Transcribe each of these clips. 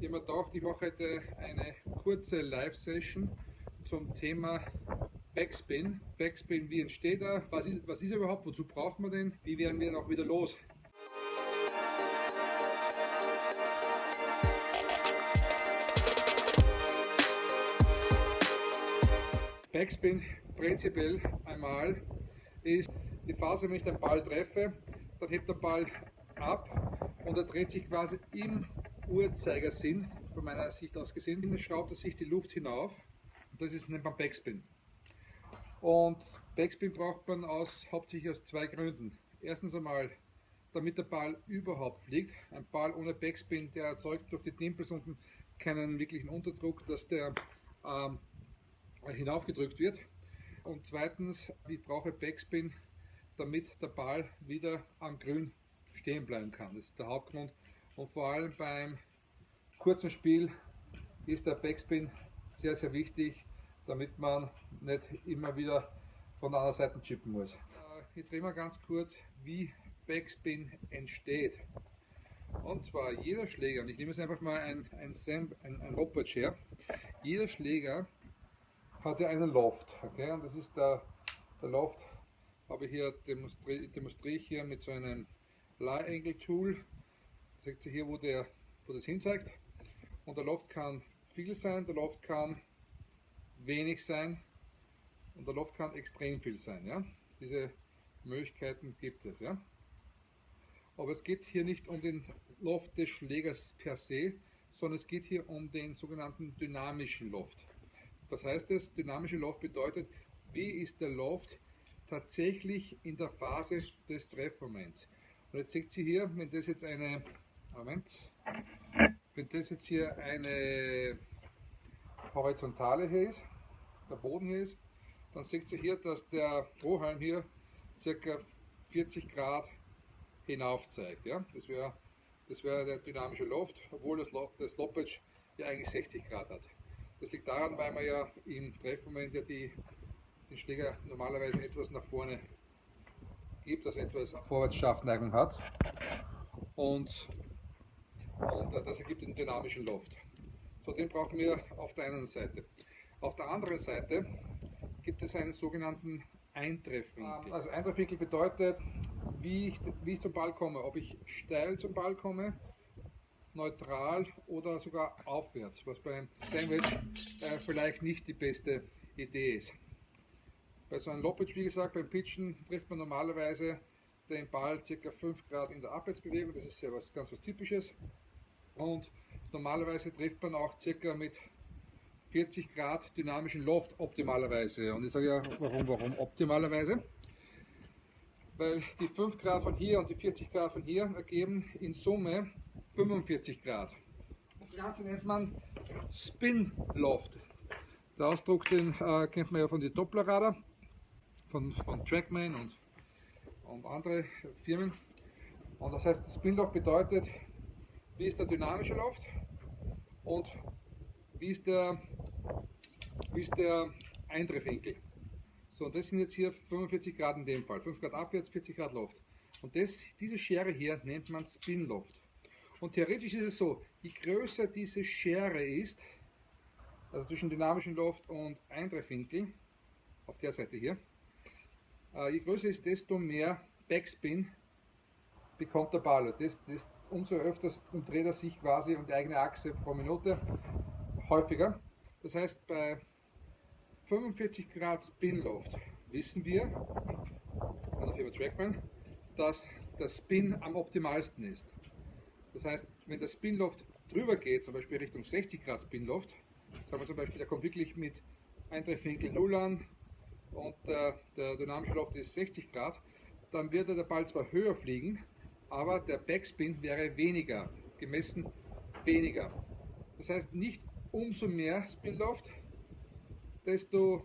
Ich habe mir gedacht, ich mache heute eine kurze Live-Session zum Thema Backspin. Backspin, wie entsteht er? Was ist, was ist er überhaupt? Wozu braucht man den? Wie werden wir ihn auch wieder los? Backspin prinzipiell einmal ist die Phase, wenn ich den Ball treffe, dann hebt der Ball ab und er dreht sich quasi im Uhrzeigersinn, von meiner Sicht aus gesehen, schraubt er sich die Luft hinauf. Und das ist nennt man Backspin. Und Backspin braucht man aus, hauptsächlich aus zwei Gründen. Erstens einmal, damit der Ball überhaupt fliegt. Ein Ball ohne Backspin, der erzeugt durch die Dimples unten keinen wirklichen Unterdruck, dass der ähm, hinaufgedrückt wird. Und zweitens, ich brauche Backspin, damit der Ball wieder am Grün stehen bleiben kann. Das ist der Hauptgrund. Und vor allem beim kurzen Spiel ist der Backspin sehr, sehr wichtig, damit man nicht immer wieder von der anderen Seite chippen muss. Äh, jetzt reden wir ganz kurz, wie Backspin entsteht. Und zwar jeder Schläger, und ich nehme jetzt einfach mal ein, ein, Sam, ein, ein Lopatch her, jeder Schläger hat ja einen Loft. Okay? Und das ist der, der Loft, habe ich hier demonstriere, demonstriere ich hier mit so einem Lie Angle Tool. Da seht ihr hier, wo, der, wo das hinzeigt. Und der Loft kann viel sein, der Loft kann wenig sein und der Loft kann extrem viel sein. Ja? Diese Möglichkeiten gibt es. Ja? Aber es geht hier nicht um den Loft des Schlägers per se, sondern es geht hier um den sogenannten dynamischen Loft. Was heißt das? Dynamische Loft bedeutet, wie ist der Loft tatsächlich in der Phase des Treffmoments. Und jetzt seht ihr hier, wenn das jetzt eine, Moment, wenn das jetzt hier eine horizontale hier ist, der Boden hier ist, dann seht ihr hier, dass der Strohhalm hier ca. 40 Grad hinauf zeigt. Ja? Das wäre das wär der dynamische Loft, obwohl das, das Loppage ja eigentlich 60 Grad hat. Das liegt daran, weil man ja im Treffmoment ja die, den Schläger normalerweise etwas nach vorne gibt, also etwas Vorwärtsschaftneigung hat. Und, und das ergibt den dynamischen Loft. So, den brauchen wir auf der einen Seite. Auf der anderen Seite gibt es einen sogenannten Eintreffwinkel. Also Eintreffwinkel bedeutet, wie ich, wie ich zum Ball komme, ob ich steil zum Ball komme neutral oder sogar aufwärts, was beim Sandwich äh, vielleicht nicht die beste Idee ist. Bei so einem Loppage, wie gesagt, beim Pitchen trifft man normalerweise den Ball ca. 5 Grad in der Abwärtsbewegung, das ist sehr was, ganz was Typisches. Und normalerweise trifft man auch ca. mit 40 Grad dynamischen Loft optimalerweise. Und ich sage ja, warum, warum optimalerweise? Weil die 5 Grad von hier und die 40 Grad von hier ergeben in Summe 45 Grad. Das Ganze nennt man Spin Loft. Der Ausdruck den äh, kennt man ja von den Dopplerradar, von, von Trackman und, und andere Firmen. Und das heißt, Spin Loft bedeutet, wie ist der dynamische Loft und wie ist der, wie ist der Eintreffwinkel. So, und das sind jetzt hier 45 Grad in dem Fall. 5 Grad abwärts, 40 Grad Loft. Und das, diese Schere hier nennt man Spin Loft. Und theoretisch ist es so, je größer diese Schere ist, also zwischen dynamischem Loft und Eintreffwinkel, auf der Seite hier, äh, je größer ist, desto mehr Backspin bekommt der Ball. Das, das, umso öfter umdreht er sich quasi um die eigene Achse pro Minute häufiger. Das heißt, bei 45 Grad Spin-Loft wissen wir von der Firma Trackman, dass der Spin am optimalsten ist. Das heißt, wenn der Spinloft drüber geht, zum Beispiel Richtung 60 Grad Spinloft, sagen wir zum Beispiel, der kommt wirklich mit Eintreffwinkel 0 an und der, der dynamische Loft ist 60 Grad, dann wird der Ball zwar höher fliegen, aber der Backspin wäre weniger, gemessen weniger. Das heißt, nicht umso mehr Spinloft, desto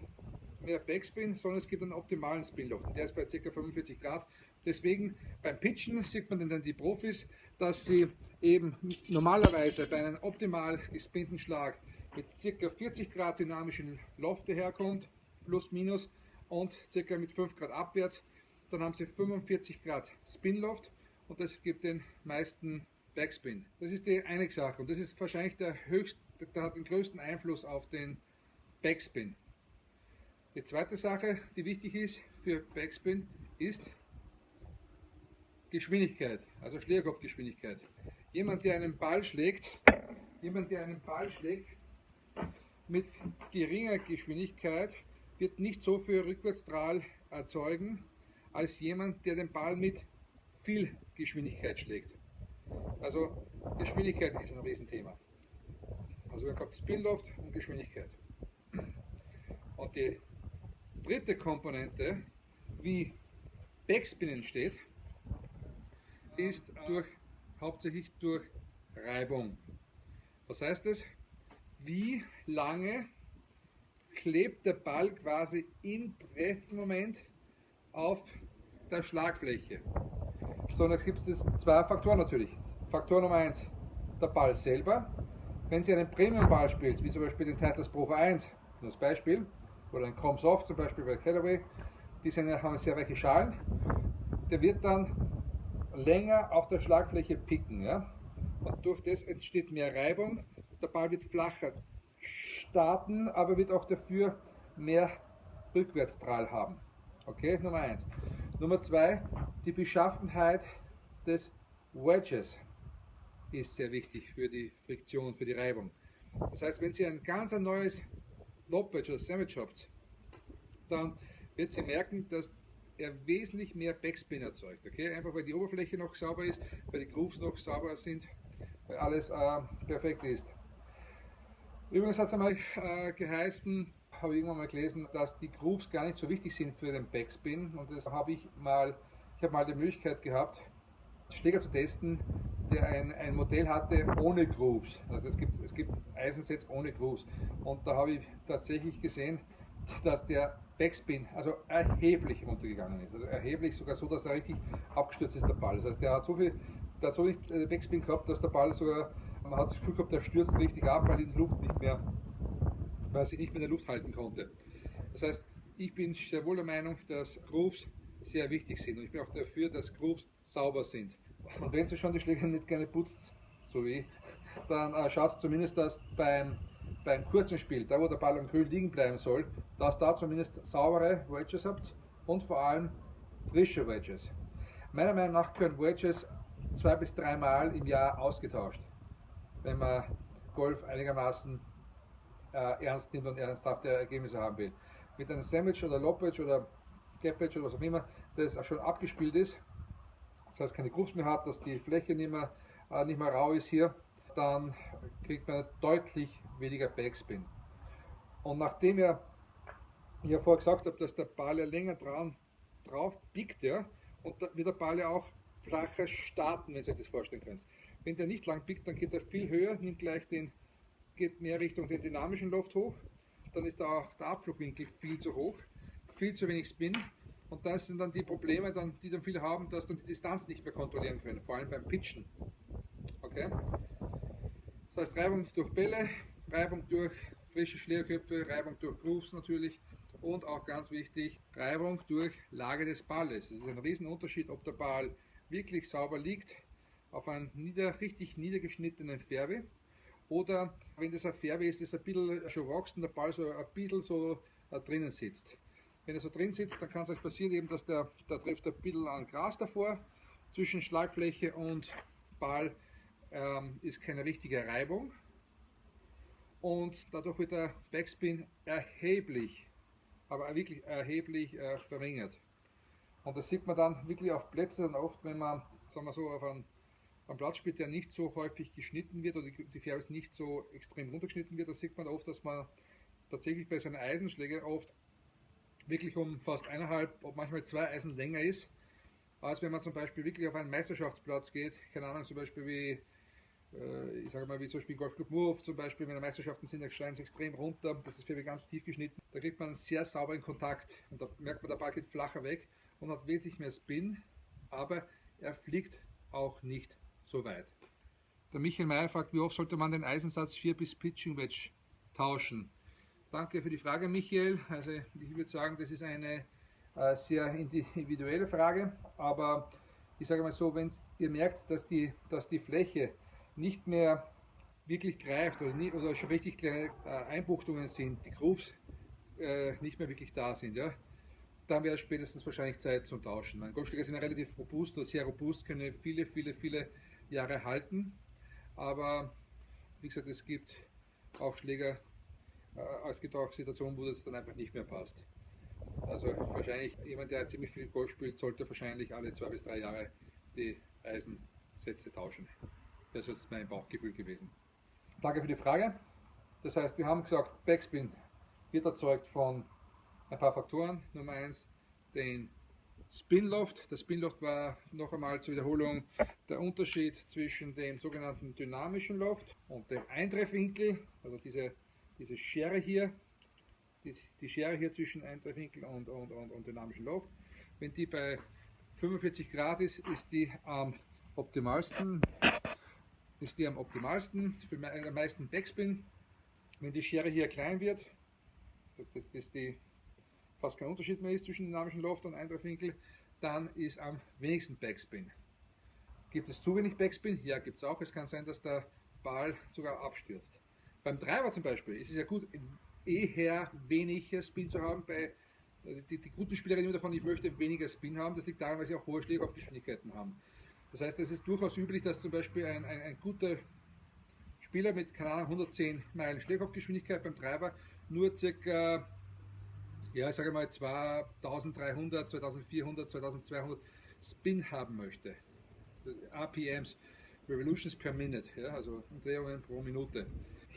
mehr Backspin, sondern es gibt einen optimalen Spinloft. Der ist bei ca. 45 Grad Deswegen beim Pitchen sieht man dann die Profis, dass sie eben normalerweise bei einem optimal gespinnten Schlag mit ca. 40 Grad dynamischen Loft herkommt, plus minus, und ca. mit 5 Grad abwärts. Dann haben sie 45 Grad Spinloft und das gibt den meisten Backspin. Das ist die eine Sache und das ist wahrscheinlich der höchste, der hat den größten Einfluss auf den Backspin. Die zweite Sache, die wichtig ist für Backspin, ist Geschwindigkeit, also Schlägerkopfgeschwindigkeit. Jemand, der einen Ball schlägt, jemand, der einen Ball schlägt mit geringer Geschwindigkeit, wird nicht so viel Rückwärtsstrahl erzeugen, als jemand, der den Ball mit viel Geschwindigkeit schlägt. Also Geschwindigkeit ist ein Riesenthema. Also wir haben Spinloft und Geschwindigkeit. Und die dritte Komponente, wie Backspin entsteht, ist durch, hauptsächlich durch Reibung. Was heißt das? Wie lange klebt der Ball quasi im Treffmoment auf der Schlagfläche? So, da gibt es zwei Faktoren natürlich. Faktor Nummer eins, der Ball selber. Wenn Sie einen Premium-Ball spielt, wie zum Beispiel den Titleist Pro 1, nur als Beispiel, oder ein Comsoft zum Beispiel bei Callaway, die sind, haben sehr weiche Schalen, der wird dann länger auf der Schlagfläche picken. Ja? Und durch das entsteht mehr Reibung, der Ball wird flacher starten, aber wird auch dafür mehr Rückwärtsstrahl haben. Okay, Nummer eins. Nummer zwei, die Beschaffenheit des Wedges ist sehr wichtig für die Friktion, für die Reibung. Das heißt, wenn Sie ein ganz ein neues Lobwedge oder Sandwich habt, dann wird sie merken, dass er wesentlich mehr Backspin erzeugt. Okay? Einfach weil die Oberfläche noch sauber ist, weil die Grooves noch sauber sind, weil alles äh, perfekt ist. Übrigens hat es einmal äh, geheißen, habe ich irgendwann mal gelesen, dass die Grooves gar nicht so wichtig sind für den Backspin. Und das habe ich mal, ich habe mal die Möglichkeit gehabt, Schläger zu testen, der ein, ein Modell hatte ohne Grooves. Also es gibt, es gibt Eisensets ohne Grooves. Und da habe ich tatsächlich gesehen, dass der Backspin also erheblich runtergegangen ist. Also erheblich, sogar so, dass er richtig abgestürzt ist, der Ball. Das heißt, der hat so viel, der hat so nicht äh, Backspin gehabt, dass der Ball sogar, man hat das Gefühl gehabt, der stürzt richtig ab, weil die Luft nicht mehr, weil er sich nicht mehr in der Luft halten konnte. Das heißt, ich bin sehr wohl der Meinung, dass Grooves sehr wichtig sind und ich bin auch dafür, dass Grooves sauber sind. Und wenn Sie schon die Schläger nicht gerne putzt, so wie, dann äh, schaut zumindest, dass beim beim kurzen Spiel, da wo der Ball am Grün liegen bleiben soll, dass da zumindest saubere Wedges habt und vor allem frische Wedges. Meiner Meinung nach können Wedges zwei bis dreimal im Jahr ausgetauscht, wenn man Golf einigermaßen äh, ernst nimmt und ernsthafte Ergebnisse haben will. Mit einem Sandwich oder Lopwedge oder Gapwedge oder was auch immer, das schon abgespielt ist, das heißt keine Grooves mehr hat, dass die Fläche nicht mehr, äh, nicht mehr rau ist hier, dann kriegt man deutlich weniger Backspin. Und nachdem ich ja vorher gesagt habe, dass der Ball ja länger dran, drauf biegt, ja, und da wird der Ball ja auch flacher starten, wenn Sie sich das vorstellen können. Wenn der nicht lang biegt, dann geht er viel höher, nimmt gleich den, geht mehr Richtung den dynamischen Loft hoch, dann ist da auch der Abflugwinkel viel zu hoch, viel zu wenig Spin und das sind dann die Probleme, dann, die dann viele haben, dass dann die Distanz nicht mehr kontrollieren können, vor allem beim Pitchen. Okay? Das heißt Reibung durch Bälle, Reibung durch frische Schlägerköpfe, Reibung durch Grooves natürlich und auch ganz wichtig, Reibung durch Lage des Balles. Es ist ein Riesenunterschied, ob der Ball wirklich sauber liegt auf einem nieder, richtig niedergeschnittenen Färbe oder wenn das ein Färbe ist, das ein bisschen schon wächst und der Ball so ein bisschen so äh, drinnen sitzt. Wenn er so drin sitzt, dann kann es euch passieren, eben, dass der, da trifft ein bisschen an Gras davor zwischen Schlagfläche und Ball ähm, ist keine richtige Reibung und dadurch wird der Backspin erheblich, aber wirklich erheblich äh, verringert. Und das sieht man dann wirklich auf Plätzen oft, wenn man, sagen wir so, auf einem, einem Platz spielt, der nicht so häufig geschnitten wird oder die, Färbe nicht so extrem runtergeschnitten wird, da sieht man oft, dass man tatsächlich bei seinen Eisenschlägen oft wirklich um fast eineinhalb, manchmal zwei Eisen länger ist, als wenn man zum Beispiel wirklich auf einen Meisterschaftsplatz geht, keine Ahnung, zum Beispiel wie äh, ich sage mal, wie zum Beispiel Golfclub Move zum Beispiel, wenn Meisterschaften sind, da schreien sie extrem runter, das ist für mich ganz tief geschnitten. Da kriegt man einen sehr sauberen Kontakt und da merkt man, der Ball geht flacher weg und hat wesentlich mehr Spin, aber er fliegt auch nicht so weit. Der Michael Meyer fragt, wie oft sollte man den Eisensatz 4 bis Pitching Wedge tauschen? Danke für die Frage, Michael. Also ich würde sagen, das ist eine äh, sehr individuelle Frage, aber ich sage mal so, wenn ihr merkt, dass die, dass die Fläche nicht mehr wirklich greift oder, nie, oder schon richtig kleine äh, Einbuchtungen sind, die Grooves äh, nicht mehr wirklich da sind, ja, dann wäre es spätestens wahrscheinlich Zeit zum Tauschen. Meine Golfschläger sind relativ robust oder sehr robust, können viele, viele, viele Jahre halten. Aber wie gesagt, es gibt auch Schläger, äh, es gibt auch Situationen, wo das dann einfach nicht mehr passt. Also wahrscheinlich jemand, der ziemlich viel Golf spielt, sollte wahrscheinlich alle zwei bis drei Jahre die Eisensätze tauschen. Das ist mein Bauchgefühl gewesen. Danke für die Frage. Das heißt, wir haben gesagt, Backspin wird erzeugt von ein paar Faktoren. Nummer eins, den Spinloft. Der Spinloft war noch einmal zur Wiederholung der Unterschied zwischen dem sogenannten dynamischen Loft und dem Eintreffwinkel, also diese, diese Schere hier, die, die Schere hier zwischen Eintreffwinkel und, und, und, und dynamischen Loft. Wenn die bei 45 Grad ist, ist die am optimalsten, ist die am optimalsten für den meisten Backspin. Wenn die Schere hier klein wird, dass das die fast kein Unterschied mehr ist zwischen dynamischen Loft und Eintreffwinkel, dann ist am wenigsten Backspin. Gibt es zu wenig Backspin? Ja, gibt es auch. Es kann sein, dass der Ball sogar abstürzt. Beim Driver zum Beispiel ist es ja gut, eher weniger Spin zu haben. Bei, die, die guten Spieler reden davon, ich möchte weniger Spin haben. Das liegt daran, weil sie auch hohe Schlägergeschwindigkeiten haben. Das heißt, es ist durchaus üblich, dass zum Beispiel ein, ein, ein guter Spieler mit, keine Ahnung, 110 Meilen Schlägergeschwindigkeit beim Treiber nur circa, ja, ich sage mal 2300, 2400, 2200 Spin haben möchte. RPMs, Revolutions per Minute, ja, also Umdrehungen pro Minute.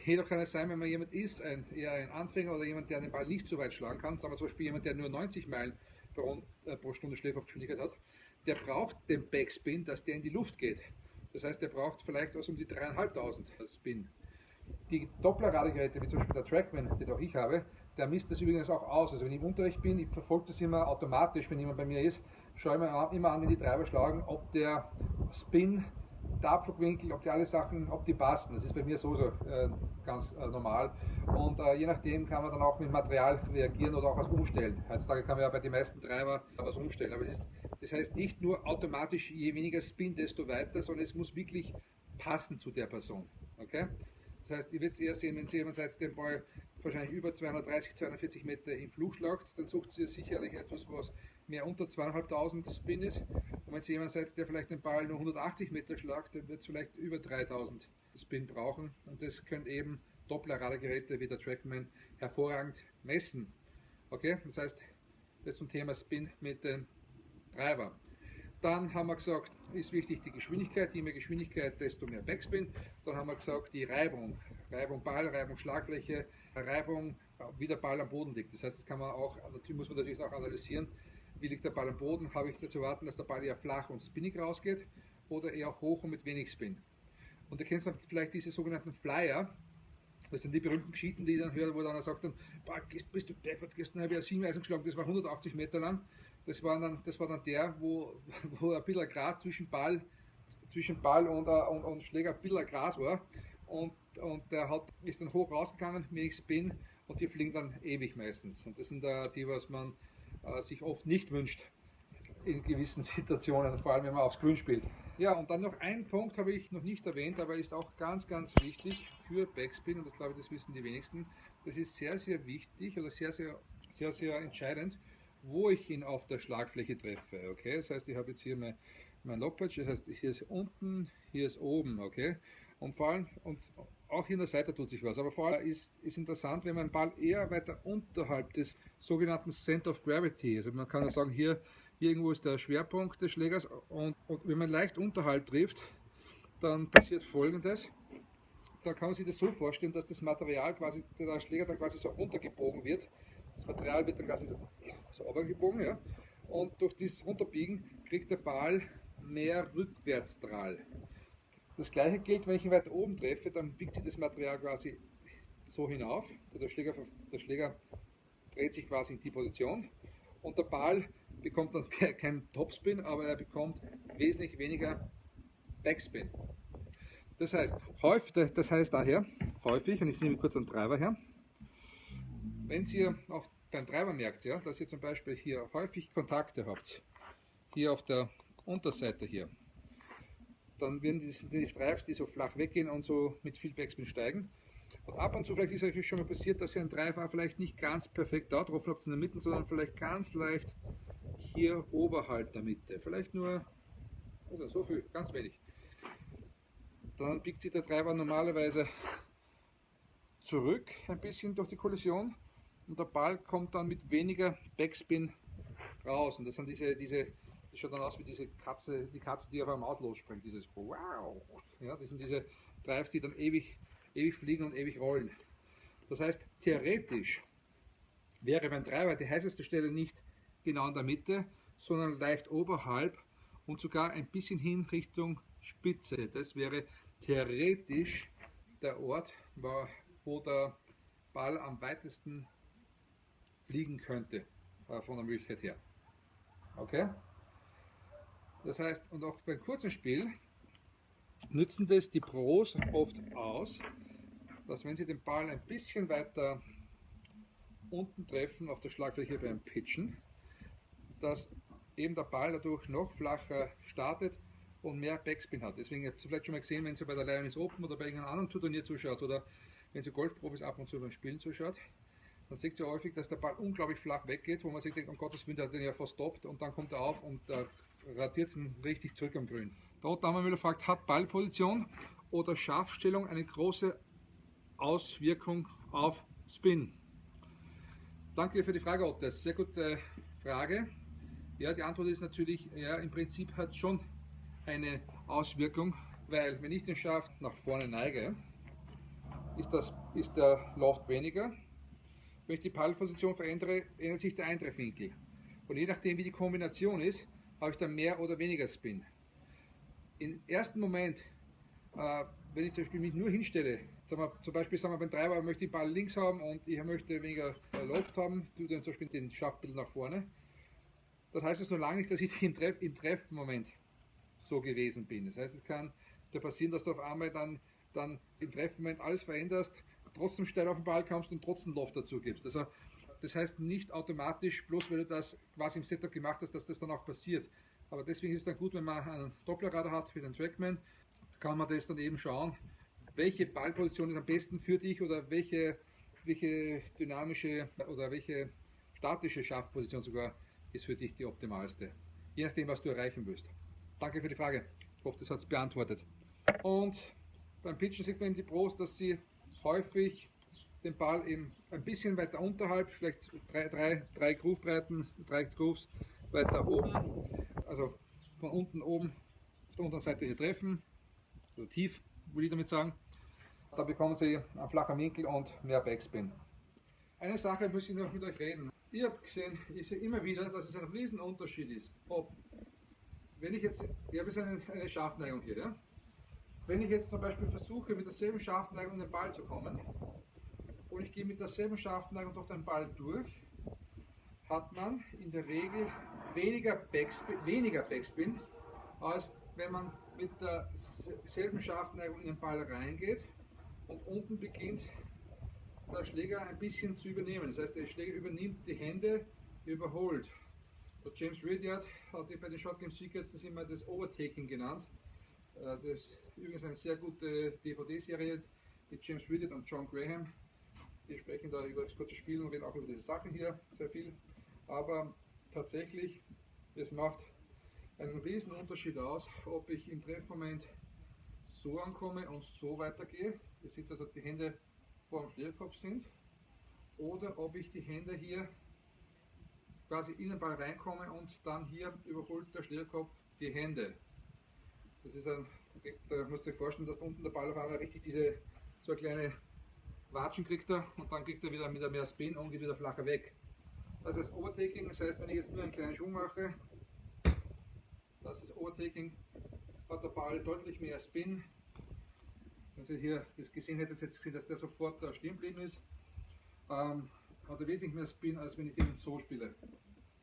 Jedoch kann es sein, wenn man jemand ist, ein, eher ein Anfänger oder jemand, der den Ball nicht so weit schlagen kann, sagen wir zum Beispiel jemand, der nur 90 Meilen pro, äh, pro Stunde Schlägergeschwindigkeit hat, der braucht den Backspin, dass der in die Luft geht. Das heißt, der braucht vielleicht was um die 3.500 Spin. Die Doppler-Radegeräte, wie zum Beispiel der Trackman, den auch ich habe, der misst das übrigens auch aus. Also wenn ich im Unterricht bin, ich verfolge das immer automatisch, wenn jemand bei mir ist, schaue ich mir immer an, wenn die Treiber schlagen, ob der Spin, der Abflugwinkel, ob die alle Sachen, ob die passen. Das ist bei mir so, so äh, ganz äh, normal. Und äh, je nachdem kann man dann auch mit Material reagieren oder auch was umstellen. Heutzutage kann man ja bei den meisten Treiber was umstellen. Aber es ist das heißt nicht nur automatisch, je weniger Spin, desto weiter, sondern es muss wirklich passen zu der Person. Okay? Das heißt, ihr werdet es eher sehen, wenn ihr jemand seid, den Ball wahrscheinlich über 230, 240 Meter im Flug schlagt, dann sucht ihr sicherlich etwas, was mehr unter 2500 Spin ist. Und wenn ihr jemand seid, der vielleicht den Ball nur 180 Meter schlagt, dann wird es vielleicht über 3000 Spin brauchen. Und das können eben Doppler-Radargeräte wie der Trackman hervorragend messen. Okay, das heißt, das zum Thema Spin mit dem Treiber. Dann haben wir gesagt, ist wichtig die Geschwindigkeit. Je mehr Geschwindigkeit, desto mehr Backspin. Dann haben wir gesagt, die Reibung. Reibung Ball, Reibung Schlagfläche, Reibung, wie der Ball am Boden liegt. Das heißt, das kann man auch, muss man natürlich auch analysieren. Wie liegt der Ball am Boden? Habe ich dazu warten, dass der Ball eher flach und spinnig rausgeht oder eher hoch und mit wenig Spin? Und ihr kennt dann vielleicht diese sogenannten Flyer. Das sind die berühmten Geschichten, die ich dann höre, wo dann er sagt dann, bist du deppert, gestern habe ich ja sieben Eisen geschlagen, das war 180 Meter lang. Das war dann, das war dann der, wo, wo ein bisschen Gras zwischen Ball, zwischen Ball und, äh, und, und Schläger ein bisschen Gras war. Und, und der hat, ist dann hoch rausgegangen, wenig Spin und die fliegen dann ewig meistens. Und das sind äh, die, was man äh, sich oft nicht wünscht in gewissen Situationen, vor allem wenn man aufs Grün spielt. Ja, und dann noch ein Punkt habe ich noch nicht erwähnt, aber ist auch ganz, ganz wichtig für Backspin und das glaube ich, das wissen die wenigsten. Das ist sehr, sehr wichtig oder sehr, sehr, sehr, sehr entscheidend wo ich ihn auf der Schlagfläche treffe. Okay, das heißt, ich habe jetzt hier mein, mein Lockpatch, das heißt, hier ist unten, hier ist oben. Okay, und vor allem, und auch in der Seite tut sich was, aber vor allem ist, ist interessant, wenn man Ball eher weiter unterhalb des sogenannten Center of Gravity, also man kann ja sagen, hier, irgendwo ist der Schwerpunkt des Schlägers und, und wenn man leicht unterhalb trifft, dann passiert folgendes. Da kann man sich das so vorstellen, dass das Material quasi, der Schläger dann quasi so runtergebogen wird das Material wird dann quasi so, so runtergebogen, ja. Und durch dieses Runterbiegen kriegt der Ball mehr Rückwärtsstrahl. Das gleiche gilt, wenn ich ihn weiter oben treffe, dann biegt sich das Material quasi so hinauf. Der Schläger, der Schläger dreht sich quasi in die Position und der Ball bekommt dann keinen Topspin, aber er bekommt wesentlich weniger Backspin. Das heißt, häufig, das heißt daher, häufig, und ich nehme kurz einen Treiber her, wenn ihr auf, beim Treiber merkt, ja, dass ihr zum Beispiel hier häufig Kontakte habt, hier auf der, Unterseite hier. Dann werden die, die Drives, die so flach weggehen und so mit viel Backspin steigen. Und ab und zu vielleicht ist euch schon mal passiert, dass ihr ein Drive vielleicht nicht ganz perfekt da drauf habt in der Mitte, sondern vielleicht ganz leicht hier oberhalb der Mitte. Vielleicht nur oder so viel, ganz wenig. Dann biegt sich der Treiber normalerweise zurück ein bisschen durch die Kollision und der Ball kommt dann mit weniger Backspin raus. Und das sind diese, diese das schaut dann aus wie diese Katze, die Katze, die auf einem Auto losspringt, dieses Wow. Ja, das sind diese Drives, die dann ewig, ewig fliegen und ewig rollen. Das heißt, theoretisch wäre beim Treiber die heißeste Stelle nicht genau in der Mitte, sondern leicht oberhalb und sogar ein bisschen hin Richtung Spitze. Das wäre theoretisch der Ort, wo der Ball am weitesten fliegen könnte, äh, von der Möglichkeit her. Okay? Das heißt, und auch beim kurzen Spiel nützen das die Pros oft aus, dass wenn sie den Ball ein bisschen weiter unten treffen auf der Schlagfläche beim Pitchen, dass eben der Ball dadurch noch flacher startet und mehr Backspin hat. Deswegen habt ihr vielleicht schon mal gesehen, wenn ihr bei der Lions Open oder bei irgendeinem anderen Turnier zuschaut oder wenn ihr Golfprofis ab und zu beim Spielen zuschaut, dann seht ihr häufig, dass der Ball unglaublich flach weggeht, wo man sich denkt, um Gottes Willen, der hat den ja verstoppt und dann kommt er auf und äh, ratiert ihn richtig zurück am Grün. Der Otto Müller fragt, hat Ballposition oder Scharfstellung eine große Auswirkung auf Spin? Danke für die Frage, Otto. Sehr gute Frage. Ja, die Antwort ist natürlich, ja, im Prinzip hat schon eine Auswirkung, weil wenn ich den Schaft nach vorne neige, ist, das, ist der Loft weniger. Wenn ich die Pallposition verändere, ändert sich der Eintreffwinkel. Und je nachdem, wie die Kombination ist, habe ich dann mehr oder weniger Spin. Im ersten Moment, äh, wenn ich zum Beispiel mich nur hinstelle, wir, zum Beispiel sagen wir beim Treiber möchte ich Ball links haben und ich möchte weniger Loft haben, tue dann zum Beispiel den Schaft ein bisschen nach vorne, dann heißt es nur lange nicht, dass ich im, Treff, im Treffmoment so gewesen bin. Das heißt, es kann da passieren, dass du auf einmal dann, dann im Treffmoment alles veränderst, trotzdem steil auf den Ball kommst und trotzdem Loft dazu gibst. Also das heißt nicht automatisch, bloß weil du das quasi im Setup gemacht hast, dass das dann auch passiert. Aber deswegen ist es dann gut, wenn man einen Dopplerradar hat wie den Trackman, kann man das dann eben schauen, welche Ballposition ist am besten für dich oder welche, welche dynamische oder welche statische Schaftposition sogar ist für dich die optimalste. Je nachdem, was du erreichen willst. Danke für die Frage. Ich hoffe, das hat es beantwortet. Und beim Pitchen sieht man eben die Pros, dass sie häufig den Ball eben ein bisschen weiter unterhalb, vielleicht drei, drei, drei Groovebreiten, drei Grooves weiter oben, also von unten oben auf der unteren Seite hier treffen, so tief, würde ich damit sagen. Da bekommen Sie einen flachen Winkel und mehr Backspin. Eine Sache muss ich noch mit euch reden. Ich habe gesehen, ich sehe immer wieder, dass es ein riesen Unterschied ist, ob, wenn ich jetzt, ich habe jetzt eine, eine Schaftneigung hier, ja? wenn ich jetzt zum Beispiel versuche, mit derselben Schaftneigung in den Ball zu kommen, und ich gehe mit derselben Schaftneigung durch den Ball durch, hat man in der Regel weniger Backspin, weniger Backspin als wenn man mit derselben Schaftneigung in den Ball reingeht und unten beginnt der Schläger ein bisschen zu übernehmen. Das heißt, der Schläger übernimmt die Hände, überholt. Der James Ridyard hat bei den Game Secrets das immer das Overtaking genannt. Äh, das ist übrigens eine sehr gute DVD-Serie mit James Ridyard und John Graham. Die sprechen da über das kurze Spiel und reden auch über diese Sachen hier sehr viel. Aber tatsächlich, es macht einen riesen Unterschied aus, ob ich im Treffmoment so ankomme und so weitergehe. Ihr seht also, die Hände vor dem Schlägerkopf sind. Oder ob ich die Hände hier quasi in den Ball reinkomme und dann hier überholt der Schlägerkopf die Hände. Das ist ein, da müsst ihr euch vorstellen, dass unten der Ball auf einmal richtig diese so eine kleine Watschen kriegt er und dann kriegt er wieder mit mehr Spin und geht wieder flacher weg. Das ist Overtaking, das heißt, wenn ich jetzt nur einen kleinen Schwung mache, das ist Overtaking, hat der Ball deutlich mehr Spin. Wenn Sie hier das gesehen hättet, jetzt gesehen, dass der sofort stehen geblieben ist. Ähm, hat er wesentlich mehr Spin, als wenn ich den so spiele.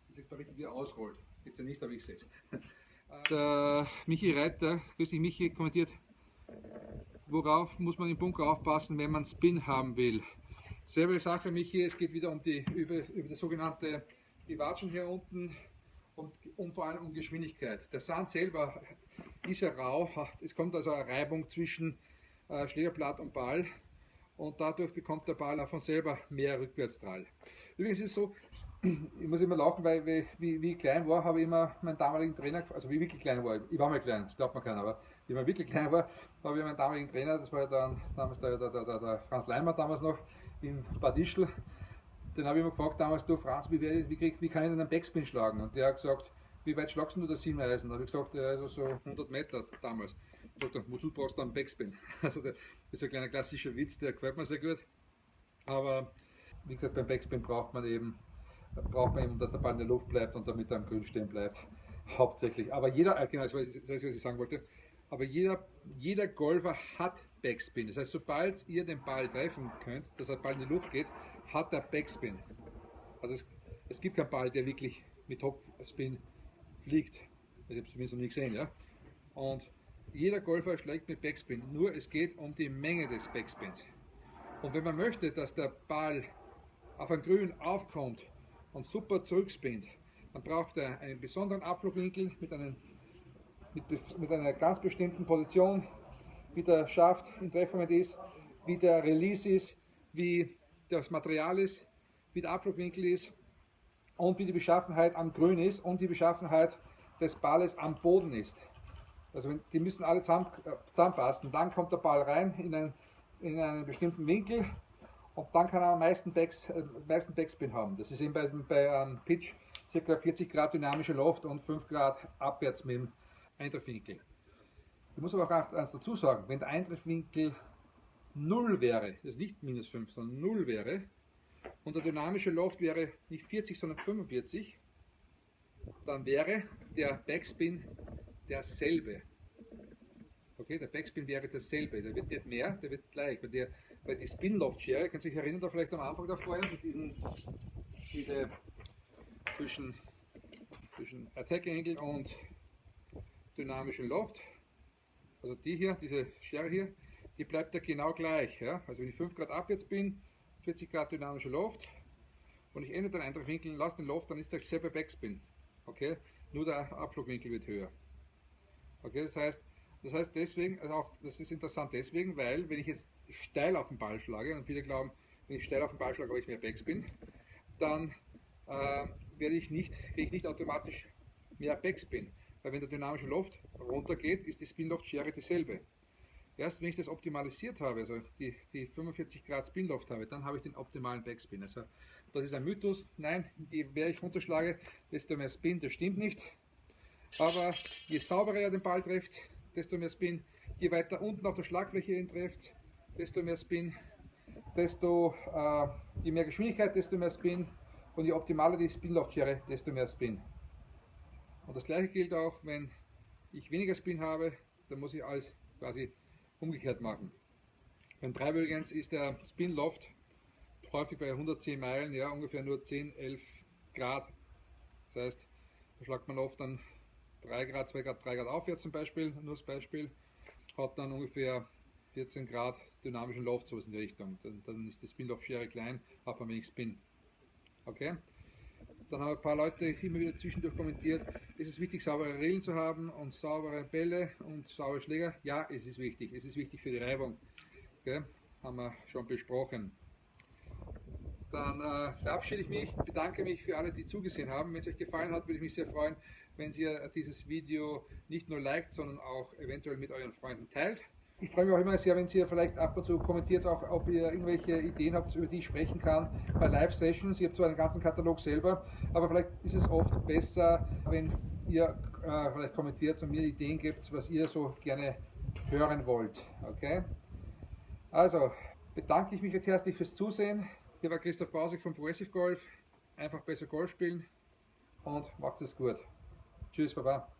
Das sieht man richtig, wie er ausrollt. Jetzt ja nicht, aber ich sehe es. Der Michi Reiter, grüß dich Michi, kommentiert, worauf muss man im Bunker aufpassen, wenn man Spin haben will. Selbe Sache, Michi, es geht wieder um die, über, über das sogenannte, die Watschen hier unten und, und vor allem um Geschwindigkeit. Der Sand selber ist ja rau, es kommt also eine Reibung zwischen äh, Schlägerblatt und Ball und dadurch bekommt der Ball auch von selber mehr Rückwärtsdrall. Übrigens ist es so, ich muss immer lachen, weil wie, wie, ich klein war, habe ich immer meinen damaligen Trainer, also wie ich wirklich klein war, ich war mal klein, das glaubt man keiner, aber ich wirklich klein war, habe ich meinen damaligen Trainer, das war ja dann damals der, der, der, der Franz Leimer damals noch in Bad Ischl, den habe ich immer gefragt damals, du Franz, wie, wie, krieg, wie kann ich denn einen Backspin schlagen? Und der hat gesagt, wie weit schlagst du das Siebeneisen? Da habe ich gesagt, also so 100 Meter damals. Ich sagte, wozu brauchst du einen Backspin? Also das ist ein kleiner klassischer Witz, der gefällt mir sehr gut. Aber wie gesagt, beim Backspin braucht man eben, braucht man eben, dass der Ball in der Luft bleibt und damit er am Grün stehen bleibt. Hauptsächlich. Aber jeder, äh, genau, das ist, was ich sagen wollte, aber jeder, jeder Golfer hat Backspin. Das heißt, sobald ihr den Ball treffen könnt, dass der Ball in die Luft geht, hat er Backspin. Also es, es gibt keinen Ball, der wirklich mit Topspin fliegt. Ich habe es zumindest noch nie gesehen. Ja? Und jeder Golfer schlägt mit Backspin, nur es geht um die Menge des Backspins. Und wenn man möchte, dass der Ball auf ein Grün aufkommt und super zurückspinnt, dann braucht er einen besonderen Abflugwinkel mit, einem, mit, mit einer ganz bestimmten Position, wie der Schaft im Treffmoment ist, wie der Release ist, wie das Material ist, wie der Abflugwinkel ist und wie die Beschaffenheit am Grün ist und die Beschaffenheit des Balles am Boden ist. Also die müssen alle äh, zusammenpassen. Dann kommt der Ball rein in einen, in einen bestimmten Winkel und dann kann er am meisten, Backs, äh, meisten Backspin haben. Das ist eben bei, bei einem Pitch ca. 40 Grad dynamische Loft und 5 Grad abwärts mit dem Eintreffwinkel. Ich muss aber auch eins dazu sagen, wenn der Eintreffwinkel 0 wäre, also nicht minus 5, sondern 0 wäre, und der dynamische Loft wäre nicht 40, sondern 45, dann wäre der Backspin derselbe. Okay, der Backspin wäre derselbe, der wird nicht mehr, der wird gleich, weil, der, weil die Spin-Loft-Schere, könnt ihr euch erinnern, da vielleicht am Anfang der Folge mit diesen diese zwischen, zwischen Attack Angle und dynamischen Loft, also die hier, diese Schere hier, die bleibt ja genau gleich. Ja? Also wenn ich 5 Grad abwärts bin, 40 Grad dynamischer Loft und ich ändere den Eintreffwinkel und lasse den Loft, dann ist der selbe Backspin. Okay? Nur der Abflugwinkel wird höher. Okay, das heißt, das heißt deswegen, also auch das ist interessant deswegen, weil wenn ich jetzt steil auf den Ball schlage, und viele glauben, wenn ich steil auf den Ball schlage, habe ich mehr Backspin, dann äh, werde ich nicht, kriege ich nicht automatisch mehr Backspin. Weil wenn der dynamische Loft runtergeht, ist die Spin-Loft-Schere dieselbe. Erst wenn ich das optimalisiert habe, also die, die 45 Grad Spin-Loft habe, dann habe ich den optimalen Backspin. Also das ist ein Mythos. Nein, je mehr ich runterschlage, desto mehr Spin. Das stimmt nicht. Aber je sauberer er den Ball trifft, desto mehr Spin. Je weiter unten auf der Schlagfläche ihn trifft, desto mehr Spin. Desto, äh, je mehr Geschwindigkeit, desto mehr Spin. Und je optimaler die Spin-Loft-Schere, desto mehr Spin. Und das gleiche gilt auch, wenn ich weniger Spin habe, dann muss ich alles quasi umgekehrt machen. Beim Treiber ist der Spin Loft häufig bei 110 Meilen, ja ungefähr nur 10, 11 Grad. Das heißt, da schlagt man oft dann 3 Grad, 2 Grad, 3 Grad aufwärts zum Beispiel, nur das Beispiel, hat dann ungefähr 14 Grad dynamischen Loft, so in die Richtung. Dann, dann ist die Spin-Loft-Schere klein, hat man wenig Spin. Okay? Dann haben ein paar Leute immer wieder zwischendurch kommentiert, ist es wichtig, saubere Rillen zu haben und saubere Bälle und saubere Schläger? Ja, es ist wichtig. Es ist wichtig für die Reibung. Okay? Haben wir schon besprochen. Dann äh, verabschiede ich mich, bedanke mich für alle, die zugesehen haben. Wenn es euch gefallen hat, würde ich mich sehr freuen, wenn ihr dieses Video nicht nur liked, sondern auch eventuell mit euren Freunden teilt. Ich freue mich auch immer sehr, wenn ihr vielleicht ab und zu kommentiert, auch ob ihr irgendwelche Ideen habt, über die ich sprechen kann bei Live-Sessions. Ich habe zwar einen ganzen Katalog selber, aber vielleicht ist es oft besser, wenn ihr äh, vielleicht kommentiert und mir Ideen gibt, was ihr so gerne hören wollt. Okay? Also, bedanke ich mich jetzt herzlich fürs Zusehen. Hier war Christoph Bausig von Progressive Golf. Einfach besser Golf spielen und macht es gut. Tschüss, Baba.